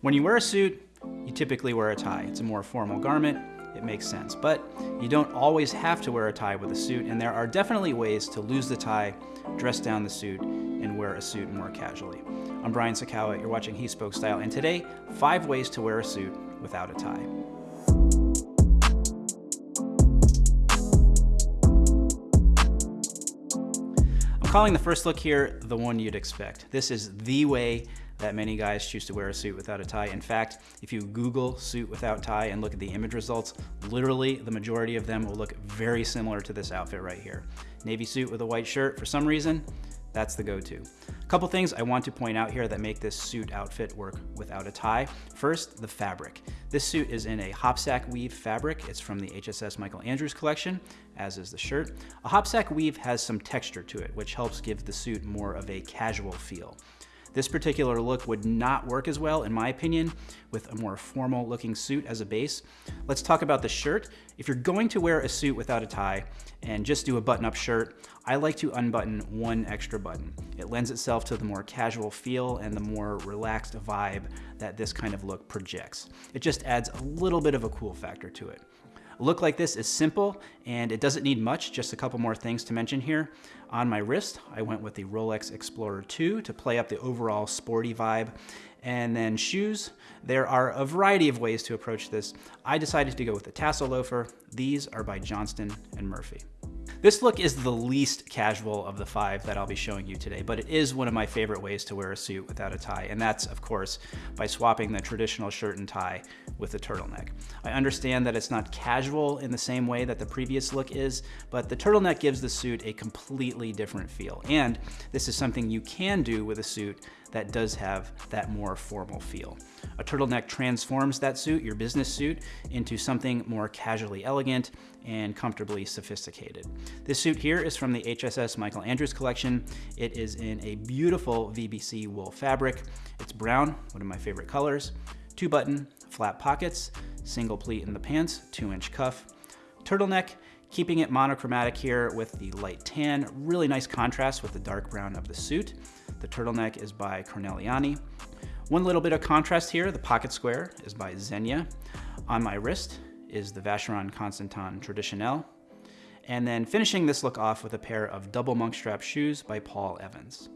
When you wear a suit, you typically wear a tie. It's a more formal garment, it makes sense. But you don't always have to wear a tie with a suit, and there are definitely ways to lose the tie, dress down the suit, and wear a suit more casually. I'm Brian Sacawa, you're watching He Spoke Style, and today, five ways to wear a suit without a tie. Calling the first look here the one you'd expect. This is the way that many guys choose to wear a suit without a tie. In fact, if you Google suit without tie and look at the image results, literally the majority of them will look very similar to this outfit right here. Navy suit with a white shirt, for some reason, that's the go-to. A couple things I want to point out here that make this suit outfit work without a tie. First, the fabric. This suit is in a hopsack weave fabric. It's from the HSS Michael Andrews collection, as is the shirt. A hopsack weave has some texture to it, which helps give the suit more of a casual feel. This particular look would not work as well, in my opinion, with a more formal looking suit as a base. Let's talk about the shirt. If you're going to wear a suit without a tie and just do a button-up shirt, I like to unbutton one extra button. It lends itself to the more casual feel and the more relaxed vibe that this kind of look projects. It just adds a little bit of a cool factor to it. Look like this is simple and it doesn't need much, just a couple more things to mention here. On my wrist, I went with the Rolex Explorer 2 to play up the overall sporty vibe. And then shoes, there are a variety of ways to approach this. I decided to go with the tassel loafer. These are by Johnston and Murphy. This look is the least casual of the five that I'll be showing you today, but it is one of my favorite ways to wear a suit without a tie, and that's, of course, by swapping the traditional shirt and tie with a turtleneck. I understand that it's not casual in the same way that the previous look is, but the turtleneck gives the suit a completely different feel, and this is something you can do with a suit that does have that more formal feel. A turtleneck transforms that suit, your business suit, into something more casually elegant and comfortably sophisticated. This suit here is from the HSS Michael Andrews collection. It is in a beautiful VBC wool fabric. It's brown, one of my favorite colors, two button, flat pockets, single pleat in the pants, two inch cuff, turtleneck, keeping it monochromatic here with the light tan, really nice contrast with the dark brown of the suit. The turtleneck is by Corneliani. One little bit of contrast here, the pocket square is by Zegna. On my wrist is the Vacheron Constantin Traditionnel. And then finishing this look off with a pair of double monk strap shoes by Paul Evans.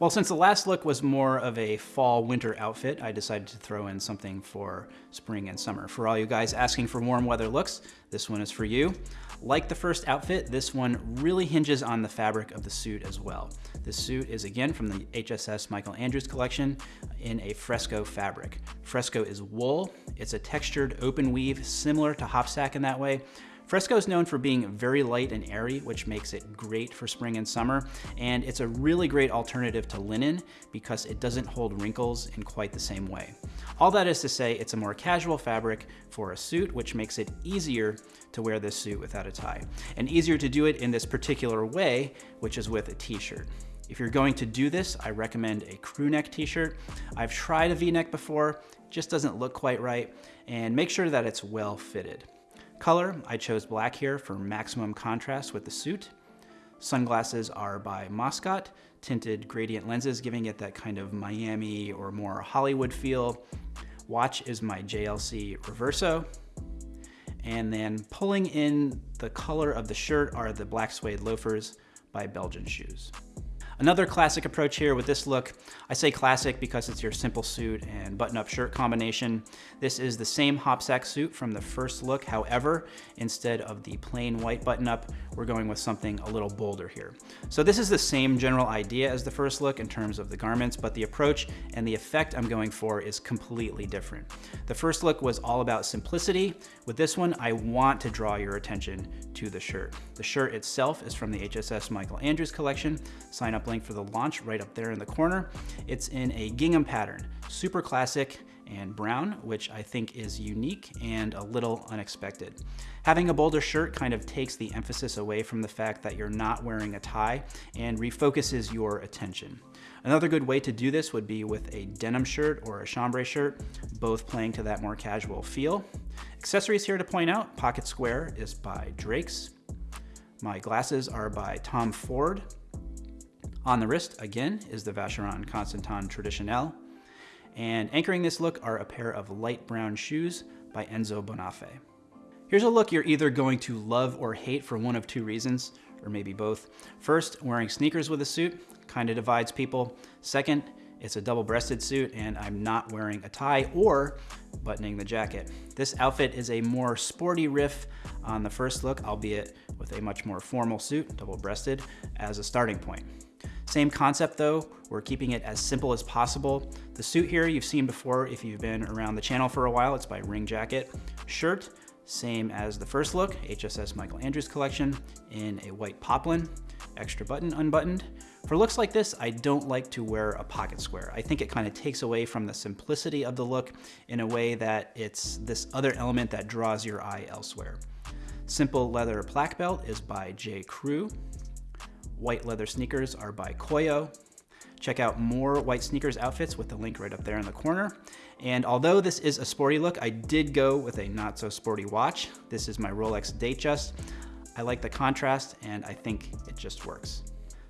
Well, since the last look was more of a fall winter outfit, I decided to throw in something for spring and summer. For all you guys asking for warm weather looks, this one is for you. Like the first outfit, this one really hinges on the fabric of the suit as well. This suit is again from the HSS Michael Andrews collection in a fresco fabric. Fresco is wool, it's a textured open weave similar to hopsack in that way, Fresco is known for being very light and airy, which makes it great for spring and summer, and it's a really great alternative to linen because it doesn't hold wrinkles in quite the same way. All that is to say, it's a more casual fabric for a suit, which makes it easier to wear this suit without a tie, and easier to do it in this particular way, which is with a t-shirt. If you're going to do this, I recommend a crew neck t-shirt. I've tried a v-neck before, just doesn't look quite right, and make sure that it's well fitted. Color, I chose black here for maximum contrast with the suit. Sunglasses are by Moscot, tinted gradient lenses, giving it that kind of Miami or more Hollywood feel. Watch is my JLC Reverso. And then pulling in the color of the shirt are the black suede loafers by Belgian Shoes. Another classic approach here with this look, I say classic because it's your simple suit and button-up shirt combination. This is the same hopsack suit from the first look. However, instead of the plain white button-up, we're going with something a little bolder here. So this is the same general idea as the first look in terms of the garments, but the approach and the effect I'm going for is completely different. The first look was all about simplicity. With this one, I want to draw your attention to the shirt. The shirt itself is from the HSS Michael Andrews collection. Sign up link for the launch right up there in the corner. It's in a gingham pattern, super classic and brown, which I think is unique and a little unexpected. Having a bolder shirt kind of takes the emphasis away from the fact that you're not wearing a tie and refocuses your attention. Another good way to do this would be with a denim shirt or a chambray shirt, both playing to that more casual feel. Accessories here to point out, pocket square is by Drake's. My glasses are by Tom Ford. On the wrist, again, is the Vacheron Constantin Traditionnel. And anchoring this look are a pair of light brown shoes by Enzo Bonafé. Here's a look you're either going to love or hate for one of two reasons, or maybe both. First, wearing sneakers with a suit kind of divides people. Second, it's a double-breasted suit and I'm not wearing a tie or buttoning the jacket. This outfit is a more sporty riff on the first look, albeit with a much more formal suit, double-breasted, as a starting point. Same concept though, we're keeping it as simple as possible. The suit here you've seen before if you've been around the channel for a while, it's by Ring Jacket. Shirt, same as the first look, HSS Michael Andrews collection in a white poplin, extra button unbuttoned. For looks like this, I don't like to wear a pocket square. I think it kind of takes away from the simplicity of the look in a way that it's this other element that draws your eye elsewhere. Simple leather plaque belt is by J. Crew. White leather sneakers are by Koio. Check out more white sneakers outfits with the link right up there in the corner. And although this is a sporty look, I did go with a not so sporty watch. This is my Rolex Datejust. I like the contrast and I think it just works.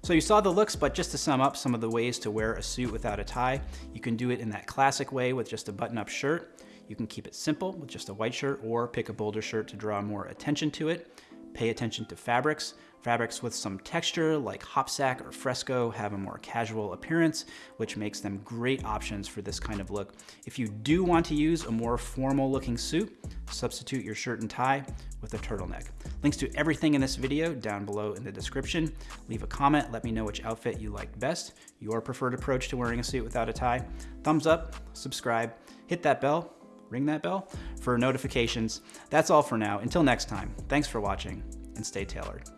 So you saw the looks, but just to sum up some of the ways to wear a suit without a tie, you can do it in that classic way with just a button-up shirt. You can keep it simple with just a white shirt or pick a bolder shirt to draw more attention to it. Pay attention to fabrics. Fabrics with some texture like hopsack or fresco have a more casual appearance, which makes them great options for this kind of look. If you do want to use a more formal looking suit, substitute your shirt and tie with a turtleneck. Links to everything in this video down below in the description. Leave a comment, let me know which outfit you liked best, your preferred approach to wearing a suit without a tie. Thumbs up, subscribe, hit that bell, ring that bell for notifications. That's all for now. Until next time, thanks for watching and stay tailored.